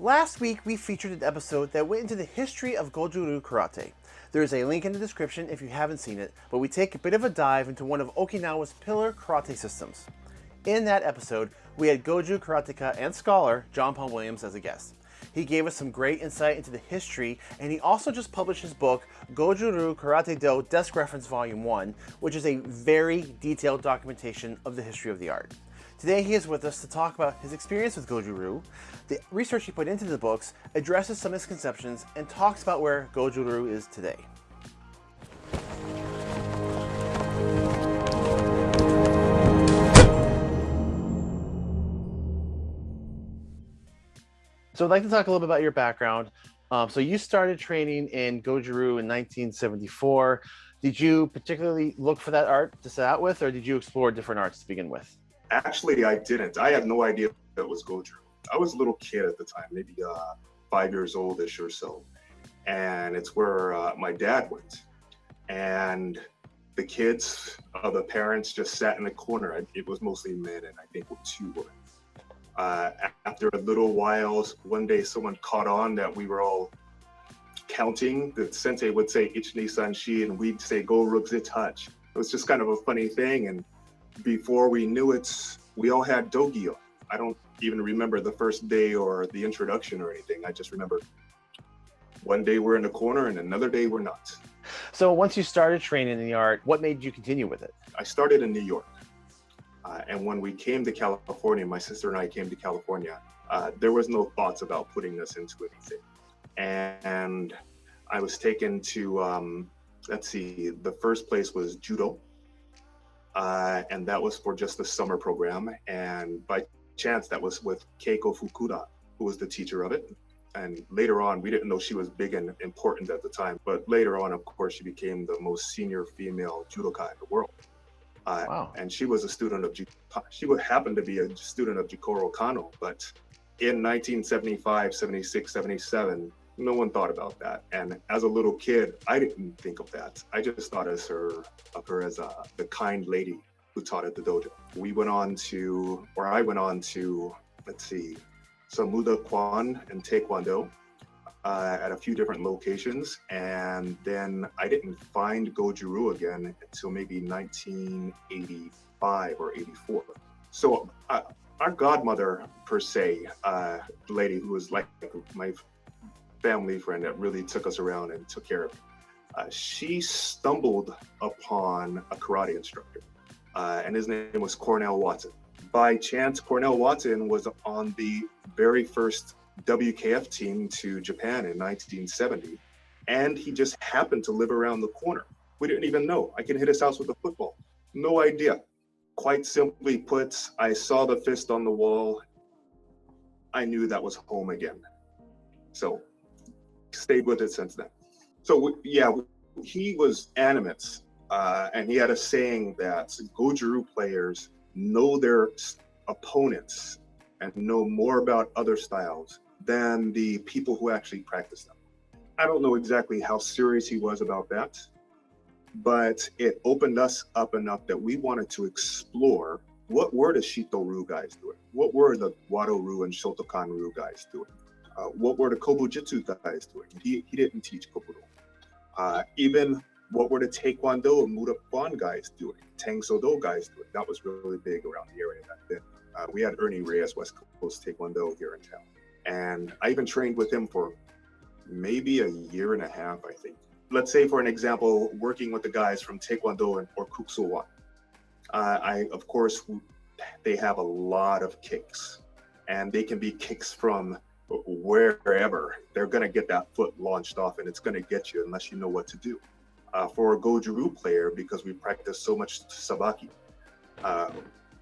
Last week, we featured an episode that went into the history of Goju-Ryu Karate. There is a link in the description if you haven't seen it, but we take a bit of a dive into one of Okinawa's pillar karate systems. In that episode, we had Goju karateka and scholar John Paul Williams as a guest. He gave us some great insight into the history, and he also just published his book, Goju-Ryu Karate Do Desk Reference Volume 1, which is a very detailed documentation of the history of the art. Today he is with us to talk about his experience with Goju-Ryu, the research he put into the books, addresses some misconceptions, and talks about where Goju-Ryu is today. So I'd like to talk a little bit about your background. Um, so you started training in Goju-Ryu in 1974. Did you particularly look for that art to set out with, or did you explore different arts to begin with? Actually, I didn't. I had no idea that was Goju. I was a little kid at the time, maybe uh, five years oldish or so. And it's where uh, my dad went. And the kids, uh, the parents just sat in the corner. It was mostly men, and I think two women. Uh, after a little while, one day someone caught on that we were all counting. The sensei would say Ichni Sanshi, and we'd say Go Rugzi Touch. It was just kind of a funny thing. And before we knew it, we all had Dogyo. I don't even remember the first day or the introduction or anything. I just remember one day we're in the corner and another day we're not. So once you started training in the art, what made you continue with it? I started in New York. Uh, and when we came to California, my sister and I came to California, uh, there was no thoughts about putting us into anything. And I was taken to, um, let's see, the first place was judo uh, and that was for just the summer program. And by chance, that was with Keiko Fukuda, who was the teacher of it. And later on, we didn't know she was big and important at the time, but later on, of course, she became the most senior female judoka in the world. Uh, wow. And she was a student of, she would happen to be a student of Jigoro Kano, but in 1975, 76, 77, no one thought about that. And as a little kid, I didn't think of that. I just thought of her, of her as a, the kind lady who taught at the dojo. We went on to, or I went on to, let's see, Samuda Kwan and Taekwondo uh, at a few different locations. And then I didn't find Goju-Ryu again until maybe 1985 or 84. So uh, our godmother, per se, uh, lady who was like my family friend that really took us around and took care of me. Uh, she stumbled upon a karate instructor, uh, and his name was Cornell Watson. By chance, Cornell Watson was on the very first WKF team to Japan in 1970, and he just happened to live around the corner. We didn't even know. I can hit his house with a football. No idea. Quite simply put, I saw the fist on the wall. I knew that was home again. So stayed with it since then. So yeah, he was animate, uh, and he had a saying that Goju-Ryu players know their opponents and know more about other styles than the people who actually practice them. I don't know exactly how serious he was about that, but it opened us up enough that we wanted to explore what were the Shito Ryu guys doing? What were the Wado Ryu and Shotokan Ryu guys doing? Uh, what were the Kobujutsu guys doing? He, he didn't teach Kobudo. Uh, even what were the Taekwondo and Moo Duk Kwan guys doing? Tang Soo Do guys doing? That was really big around the area back then. Uh, we had Ernie Reyes, West Coast Taekwondo here in town. And I even trained with him for maybe a year and a half, I think. Let's say, for an example, working with the guys from Taekwondo and, or Kuk Sool Uh, I, of course, they have a lot of kicks and they can be kicks from wherever, they're going to get that foot launched off and it's going to get you unless you know what to do. Uh, for a Goju-Ryu player, because we practice so much Sabaki, uh,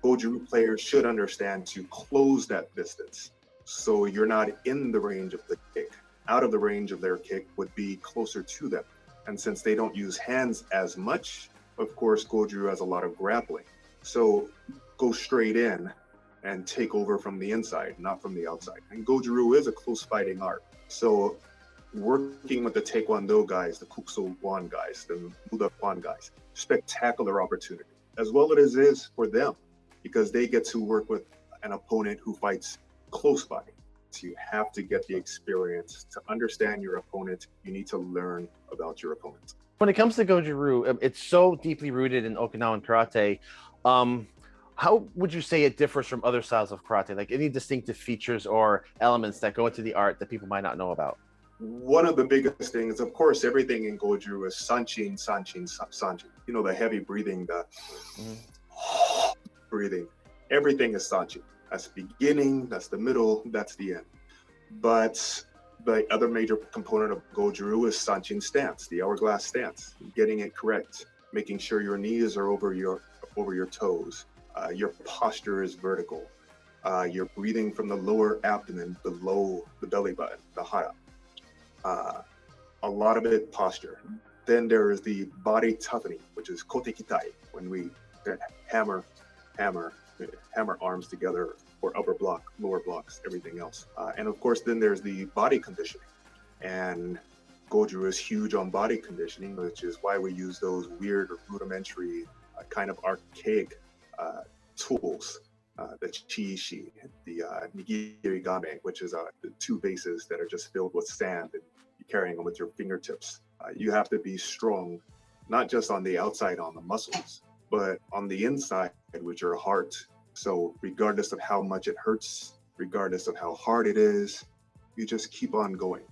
Goju-Ryu players should understand to close that distance. So you're not in the range of the kick. Out of the range of their kick would be closer to them. And since they don't use hands as much, of course, Goju has a lot of grappling. So go straight in and take over from the inside, not from the outside. And Goju-Ryu is a close fighting art. So working with the Taekwondo guys, the Kuk Sool Won guys, the Moo Duk Kwan guys, spectacular opportunity, as well as it is for them, because they get to work with an opponent who fights close by. So you have to get the experience to understand your opponent. You need to learn about your opponent. When it comes to Goju-Ryu, um, it's so deeply rooted in Okinawan karate. Um, how would you say it differs from other styles of karate? Like any distinctive features or elements that go into the art that people might not know about? One of the biggest things, of course, everything in Goju is sanchin, sanchin, sanchin. You know, the heavy breathing, the mm-hmm. breathing. Everything is sanchin. That's the beginning, that's the middle, that's the end. But the other major component of Goju is sanchin stance, the hourglass stance, getting it correct, making sure your knees are over your over your toes, uh, your posture is vertical, uh, you're breathing from the lower abdomen below the belly button, the hara. Uh, a lot of it posture. Then there is the body toughening, which is kotekitae, when we hammer, hammer, hammer arms together for upper block, lower blocks, everything else. Uh, and of course, then there's the body conditioning. And Goju is huge on body conditioning, which is why we use those weird rudimentary, uh, kind of archaic tools. Uh, the chiishi, the uh, nigiri game, which is uh, the two bases that are just filled with sand and you're carrying them with your fingertips. Uh, you have to be strong, not just on the outside on the muscles, but on the inside with your heart so regardless of how much it hurts, regardless of how hard it is, you just keep on going.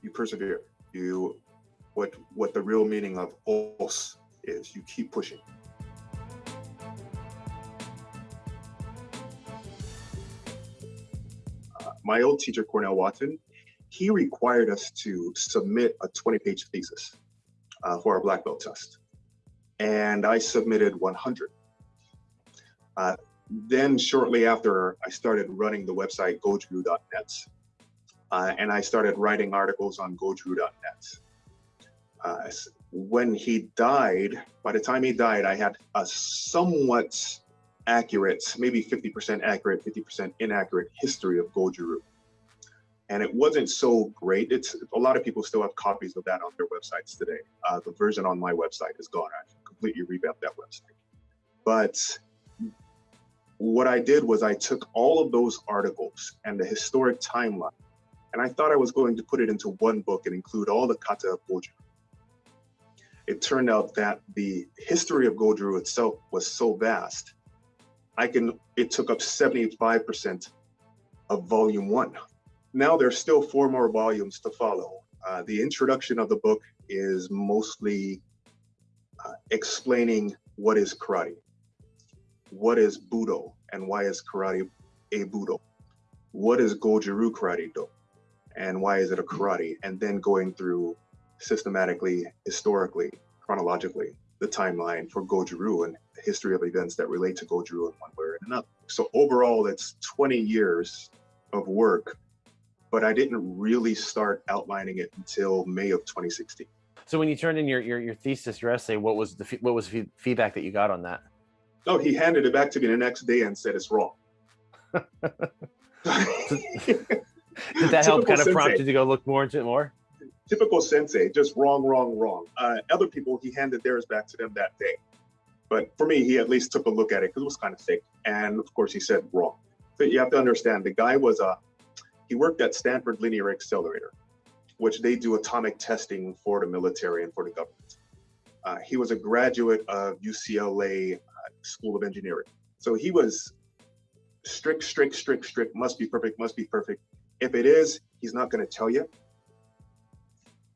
You persevere. You what what the real meaning of os is. You keep pushing. My old teacher, Cornell Watson, he required us to submit a 20-page thesis uh, for our black belt test, and I submitted 100. Uh, then shortly after, I started running the website goju.net. Uh, and I started writing articles on goju.net. Uh, when he died, by the time he died, I had a somewhat accurate, maybe 50% accurate, 50% inaccurate history of Goju. And it wasn't so great. It's a lot of people still have copies of that on their websites today. Uh, the version on my website is gone. I've completely revamped that website. But what I did was I took all of those articles and the historic timeline, and I thought I was going to put it into one book and include all the kata of Goju. It turned out that the history of Goju itself was so vast, I can, it took up 75% of volume one. Now there's still four more volumes to follow. Uh, the introduction of the book is mostly uh, explaining what is karate what is Budo and why is karate a Budo? What is Goju-Ryu karate do? And why is it a karate? And then going through systematically, historically, chronologically, the timeline for Goju-Ryu and the history of events that relate to Goju-Ryu in one way or another. So overall, it's 20 years of work, but I didn't really start outlining it until May of 2016. So when you turned in your, your, your thesis, your essay, what was the what was feedback that you got on that? No, he handed it back to me the next day and said it's wrong. Did that help kind of prompt you to go look more into it more? Typical sensei, just wrong, wrong, wrong. Uh, other people, he handed theirs back to them that day. But for me, he at least took a look at it because it was kind of thick. And of course, he said wrong. But you have to understand, the guy was a, uh, he worked at Stanford Linear Accelerator, which they do atomic testing for the military and for the government. Uh, he was a graduate of UCLA School of Engineering. So he was strict, strict, strict, strict, must be perfect, must be perfect. If it is, he's not going to tell you.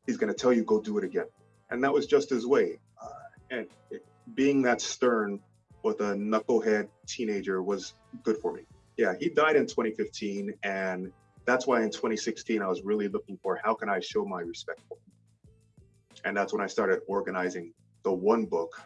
He's going to tell you, go do it again. And that was just his way. Uh, and it, being that stern with a knucklehead teenager was good for me. Yeah, he died in 2015. And that's why in 2016, I was really looking for how can I show my respect for him? And that's when I started organizing the one book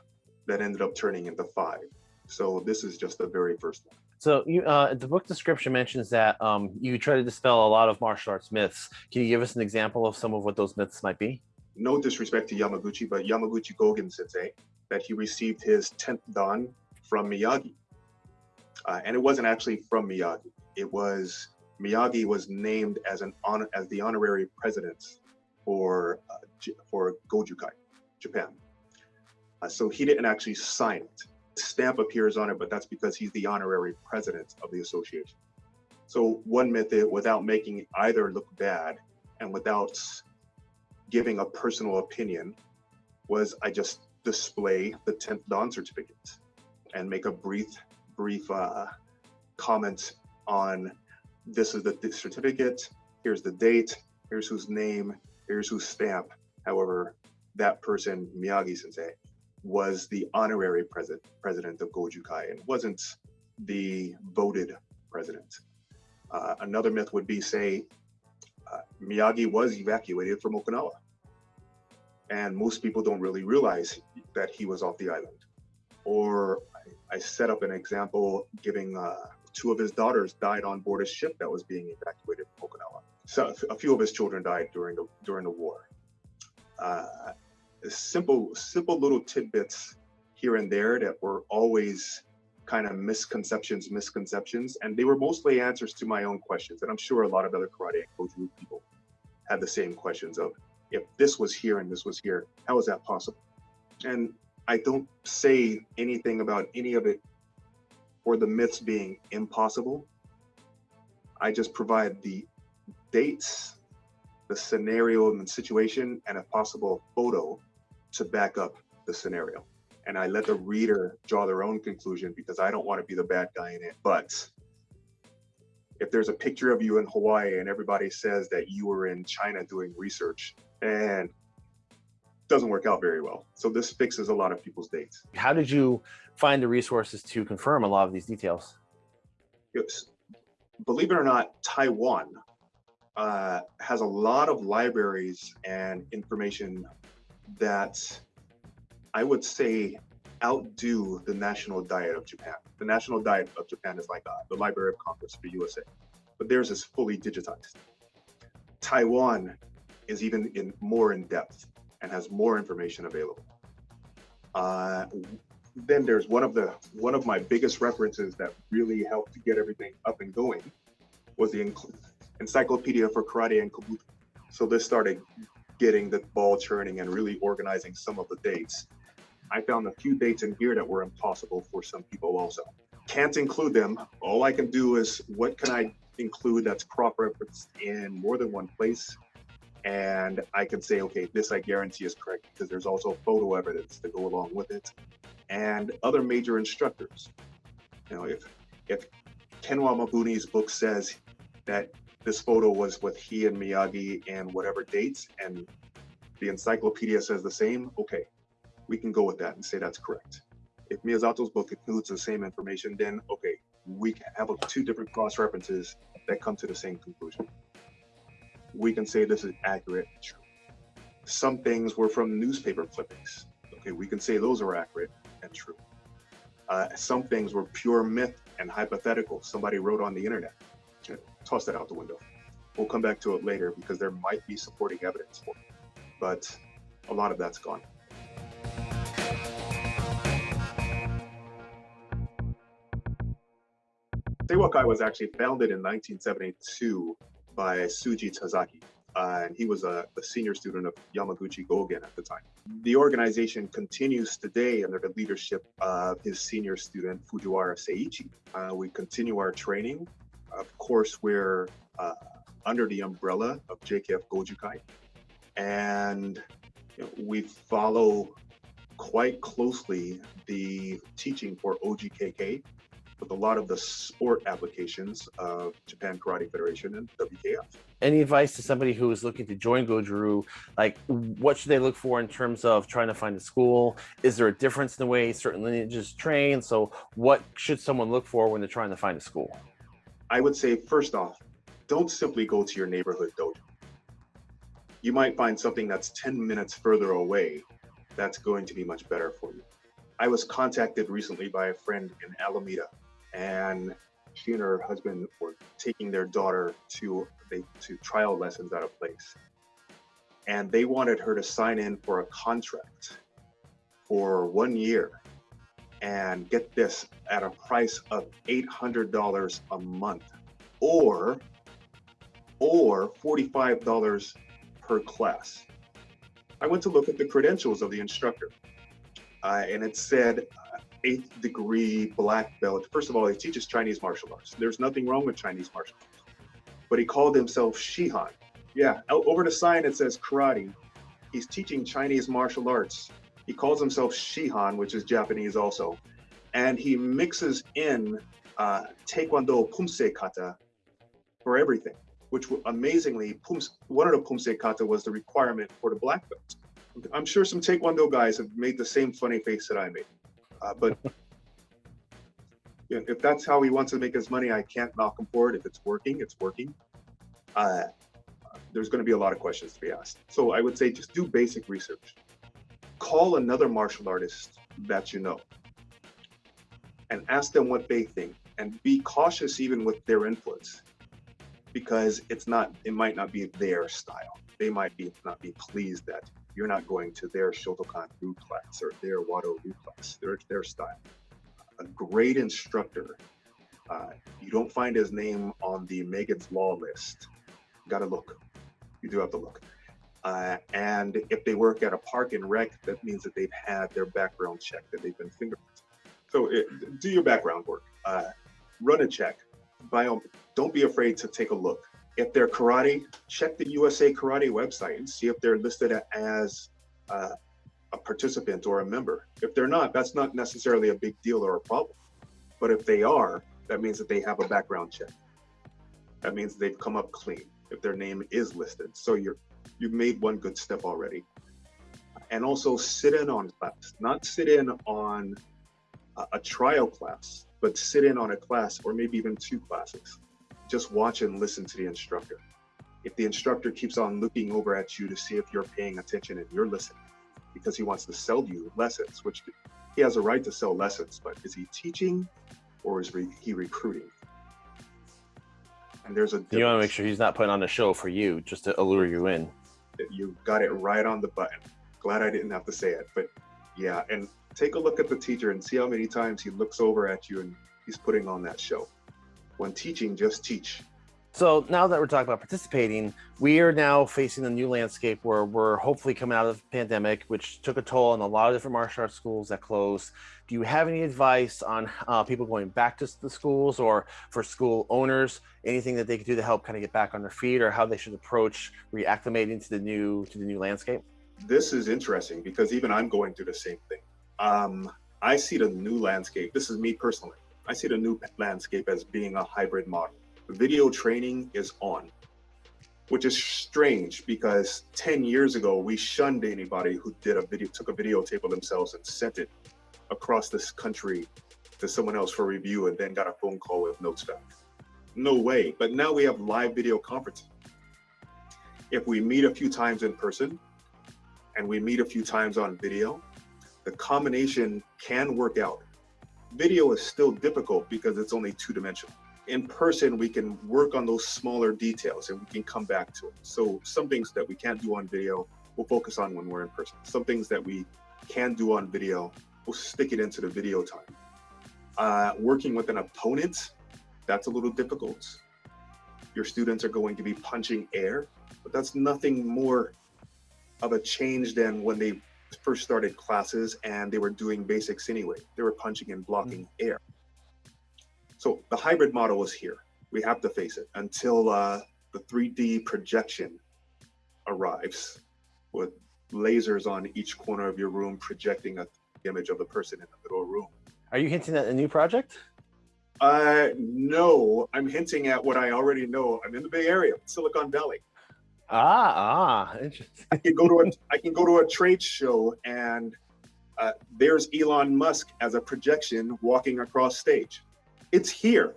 that ended up turning into five. So this is just the very first one. So you, uh, the book description mentions that um, you try to dispel a lot of martial arts myths. Can you give us an example of some of what those myths might be? No disrespect to Yamaguchi, but Yamaguchi Gogen sensei, that he received his 10th dan from Miyagi. Uh, and it wasn't actually from Miyagi. It was, Miyagi was named as an honor, as the honorary president for, uh, for Gojukai, Japan. Uh, so he didn't actually sign it. Stamp appears on it, but that's because he's the honorary president of the association. So one method, without making either look bad and without giving a personal opinion, was I just display the 10th Dan certificate and make a brief, brief uh, comment on this is the certificate, here's the date, here's whose name, here's whose stamp. However, that person, Miyagi sensei, was the honorary president president of Gojukai and wasn't the voted president. Uh, another myth would be say uh, Miyagi was evacuated from Okinawa. And most people don't really realize that he was off the island. Or I, I set up an example giving uh, two of his daughters died on board a ship that was being evacuated from Okinawa. So a few of his children died during the during the war. Simple, simple little tidbits here and there that were always kind of misconceptions, misconceptions, and they were mostly answers to my own questions. And I'm sure a lot of other karate and Goju people had the same questions of if this was here and this was here, how is that possible? And I don't say anything about any of it or the myths being impossible. I just provide the dates, the scenario and the situation, and a possible photo to back up the scenario and I let the reader draw their own conclusion because I don't want to be the bad guy in it. But if there's a picture of you in Hawaii and everybody says that you were in China doing research, and doesn't work out very well. So this fixes a lot of people's dates. How did you find the resources to confirm a lot of these details? Yes. Believe it or not, Taiwan uh, has a lot of libraries and information that I would say outdo the National Diet of Japan. The National Diet of Japan is like uh, the Library of Congress for USA, but theirs is fully digitized. Taiwan is even in more in depth and has more information available. Uh, then there's one of the one of my biggest references that really helped to get everything up and going was the Encyclopedia for Karate and Kobudo. So this started getting the ball churning and really organizing some of the dates I found a few dates in here that were impossible for some people also. Can't include them. All I can do is what can I include that's crop referenced in more than one place? And I can say, okay, this I guarantee is correct because there's also photo evidence to go along with it and other major instructors. You know, if if Kenwa Mabuni's book says that this photo was with he and Miyagi and whatever dates, and the encyclopedia says the same, okay, we can go with that and say that's correct. If Miyazato's book includes the same information, then okay, we can have two different cross references that come to the same conclusion. We can say this is accurate and true. Some things were from newspaper clippings. Okay, we can say those are accurate and true. Uh, some things were pure myth and hypothetical. Somebody wrote on the internet. Toss that out the window. We'll come back to it later because there might be supporting evidence for it. But a lot of that's gone. Seiwakai was actually founded in 1972 by Shuji Tasaki. Uh, and he was a, a, senior student of Yamaguchi Gogen at the time. The organization continues today under the leadership of his senior student Fujiwara Seiichi. Uh, we continue our training. Of course, we're uh, under the umbrella of JKF Gojukai, and you know, we follow quite closely the teaching for OGKK, with a lot of the sport applications of Japan Karate Federation and WKF. Any advice to somebody who is looking to join Goju-Ryu? Like, what should they look for in terms of trying to find a school? Is there a difference in the way certain lineages train? So, what should someone look for when they're trying to find a school? I would say, first off, don't simply go to your neighborhood dojo. You might find something that's 10 minutes further away that's going to be much better for you. I was contacted recently by a friend in Alameda and she and her husband were taking their daughter to they to trial lessons at a place and they wanted her to sign in for a contract for one year and get this at a price of $800 a month or or $45 per class i went to look at the credentials of the instructor uh, and it said eighth degree black belt. First of all, he teaches Chinese martial arts. There's nothing wrong with Chinese martial arts. But he called himself Shihan. Yeah, over the sign it says karate. He's teaching Chinese martial arts. He calls himself Shihan, which is Japanese also. And he mixes in uh, Taekwondo Pumse kata for everything, which amazingly, Pums, one of the Pumse kata was the requirement for the black belt. I'm sure some Taekwondo guys have made the same funny face that I made. Uh, but if that's how he wants to make his money, I can't knock him for it. If it's working, it's working. Uh, there's going to be a lot of questions to be asked. So I would say just do basic research. Call another martial artist that you know and ask them what they think and be cautious even with their inputs because it's not it might not be their style they might be not be pleased that you're not going to their Shotokan Ryu class or their Wado Ryu class, their, their style. A great instructor, uh, you don't find his name on the Megan's Law list. Gotta look. You do have to look. Uh, and if they work at a park and rec, that means that they've had their background check, that they've been fingerprinted. So it, do your background work. Uh, run a check. By all, don't be afraid to take a look if they're karate, check the USA Karate website and see if they're listed as uh, a participant or a member. If they're not, that's not necessarily a big deal or a problem. But if they are, that means that they have a background check. That means they've come up clean if their name is listed. So you're you've made one good step already. And also sit in on class, not sit in on a, a trial class, but sit in on a class or maybe even two classes just watch and listen to the instructor. If the instructor keeps on looking over at you to see if you're paying attention and you're listening because he wants to sell you lessons, which he has a right to sell lessons, but is he teaching or is he recruiting? And there's a difference. You want to make sure he's not putting on a show for you just to allure you in. You got it right on the button. Glad I didn't have to say it, but yeah. And take a look at the teacher and see how many times he looks over at you and he's putting on that show when teaching, just teach. So now that we're talking about participating, we are now facing a new landscape where we're hopefully coming out of the pandemic, which took a toll on a lot of different martial arts schools that closed. Do you have any advice on uh, people going back to the schools or for school owners, anything that they could do to help kind of get back on their feet or how they should approach reacclimating to the new to the new landscape? This is interesting because even I'm going through the same thing. Um, I see the new landscape. This is me personally. I see the new landscape as being a hybrid model. Video training is on, which is strange because 10 years ago, we shunned anybody who did a video, took a videotape of themselves and sent it across this country to someone else for review and then got a phone call with notes back. No way. But now we have live video conferencing. If we meet a few times in person and we meet a few times on video, the combination can work out Video is still difficult because it's only two dimensional. In person, we can work on those smaller details and we can come back to it. So some things that we can't do on video, we'll focus on when we're in person. Some things that we can do on video, we'll stick it into the video time. Uh, working with an opponent, that's a little difficult. Your students are going to be punching air, but that's nothing more of a change than when they first started classes and they were doing basics anyway. They were punching and blocking mm. air. So the hybrid model is here. We have to face it until uh, the 3D projection arrives with lasers on each corner of your room projecting a image of the person in the middle of the room. Are you hinting at a new project? Uh, no, I'm hinting at what I already know. I'm in the Bay Area, Silicon Valley. Ah, ah, interesting. I can go to a I can go to a trade show and uh, there's Elon Musk as a projection walking across stage. It's here.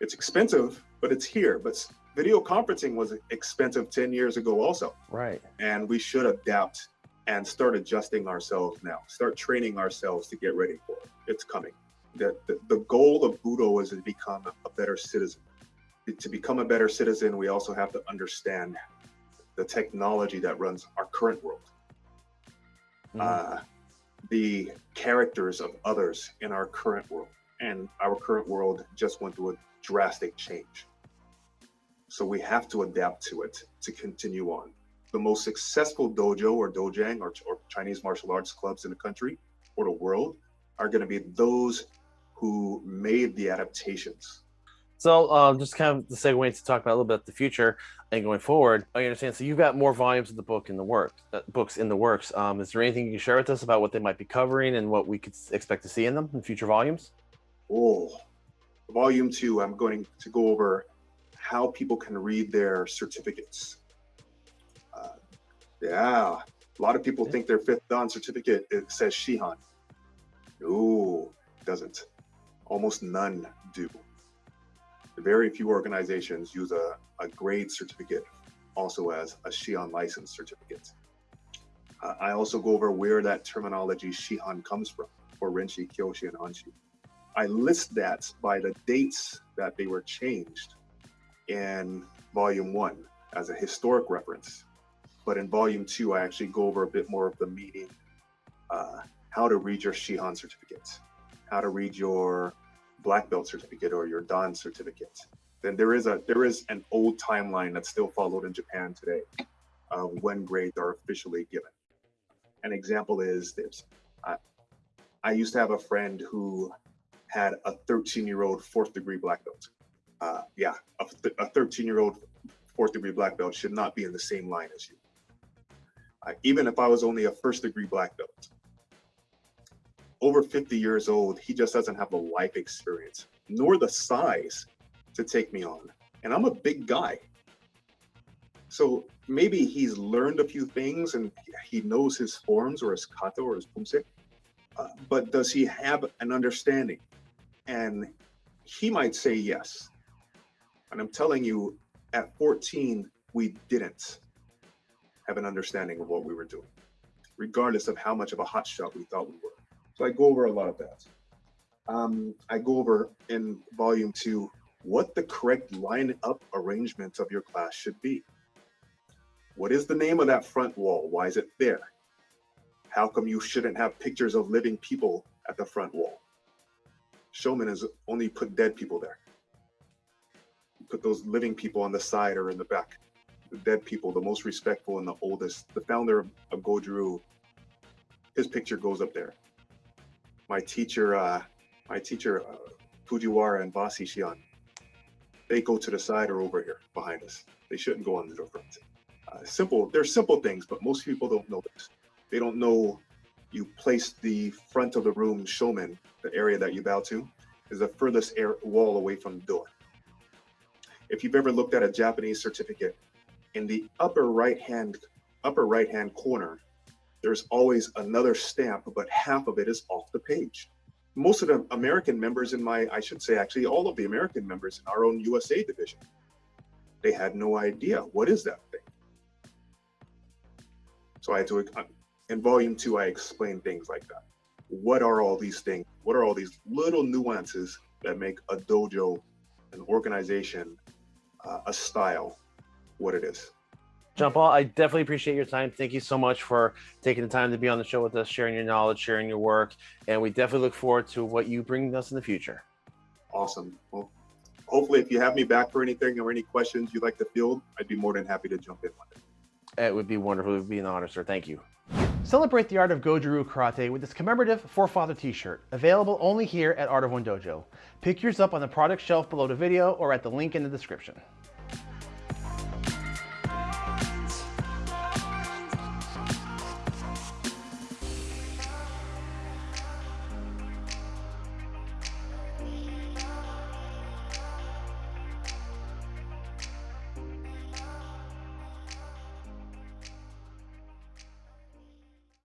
It's expensive, but it's here. But video conferencing was expensive 10 years ago also. Right. And we should adapt and start adjusting ourselves now. Start training ourselves to get ready for it. It's coming. The, the, the goal of Budo is to become a better citizen. To become a better citizen, we also have to understand the technology that runs our current world, mm-hmm. uh, the characters of others in our current world. And our current world just went through a drastic change. So we have to adapt to it to continue on. The most successful dojo or dojang or, or Chinese martial arts clubs in the country or the world are going to be those who made the adaptations. So uh, just kind of the segue to talk about a little bit the future and going forward. I understand. So you've got more volumes of the book in the works, uh, books in the works. Um, is there anything you can share with us about what they might be covering and what we could expect to see in them in future volumes? Oh, volume two, I'm going to go over how people can read their certificates. Uh, yeah, a lot of people yeah. think their fifth Dan certificate it says Shihan. No, it doesn't. Almost none do. Very few organizations use a, a grade certificate also as a Shihan license certificate. Uh, I also go over where that terminology Shihan comes from for Renshi, Kyoshi, and Hanshi. I list that by the dates that they were changed in volume one as a historic reference. But in volume two, I actually go over a bit more of the meaning, uh, how to read your Shihan certificate, how to read your black belt certificate or your Dan certificate. Then there is a there is an old timeline that's still followed in Japan today of when grades are officially given. An example is this. I, I used to have a friend who had a 13 year old fourth degree black belt. Uh, yeah, a 13 year old fourth degree black belt should not be in the same line as you. Uh, even if I was only a first degree black belt, over 50 years old, he just doesn't have the life experience nor the size to take me on. And I'm a big guy. So maybe he's learned a few things and he knows his forms or his kata or his pumse, uh, but does he have an understanding? And he might say yes. And I'm telling you, at 14, we didn't have an understanding of what we were doing, regardless of how much of a hotshot we thought we were. So I go over a lot of that. Um, I go over in volume two what the correct line up arrangement of your class should be. What is the name of that front wall? Why is it there? How come you shouldn't have pictures of living people at the front wall? Shomen has only put dead people there. Put those living people on the side or in the back. The dead people, the most respectful and the oldest. The founder of, of Goju-Ryu, his picture goes up there my teacher, uh, my teacher, uh, Fujiwara and Basi Shion, they go to the side or over here behind us. They shouldn't go on the front. Uh, simple, they're simple things, but most people don't know this. They don't know you place the front of the room shomen, the area that you bow to, is the furthest air wall away from the door. If you've ever looked at a Japanese certificate, in the upper right hand upper right hand corner there's always another stamp, but half of it is off the page. Most of the American members in my, I should say, actually, all of the American members in our own USA division, they had no idea what is that thing. So I had to, uh, in volume two, I explain things like that. What are all these things? What are all these little nuances that make a dojo, an organization, uh, a style, what it is? John Paul, I definitely appreciate your time. Thank you so much for taking the time to be on the show with us, sharing your knowledge, sharing your work, and we definitely look forward to what you bring us in the future. Awesome. Well, hopefully, if you have me back for anything or any questions you'd like to field, I'd be more than happy to jump in. It would be wonderful. It would be an honor, sir. Thank you. Celebrate the art of Goju-Ryu Karate with this commemorative Forefather t-shirt, available only here at Art of One Dojo. Pick yours up on the product shelf below the video or at the link in the description.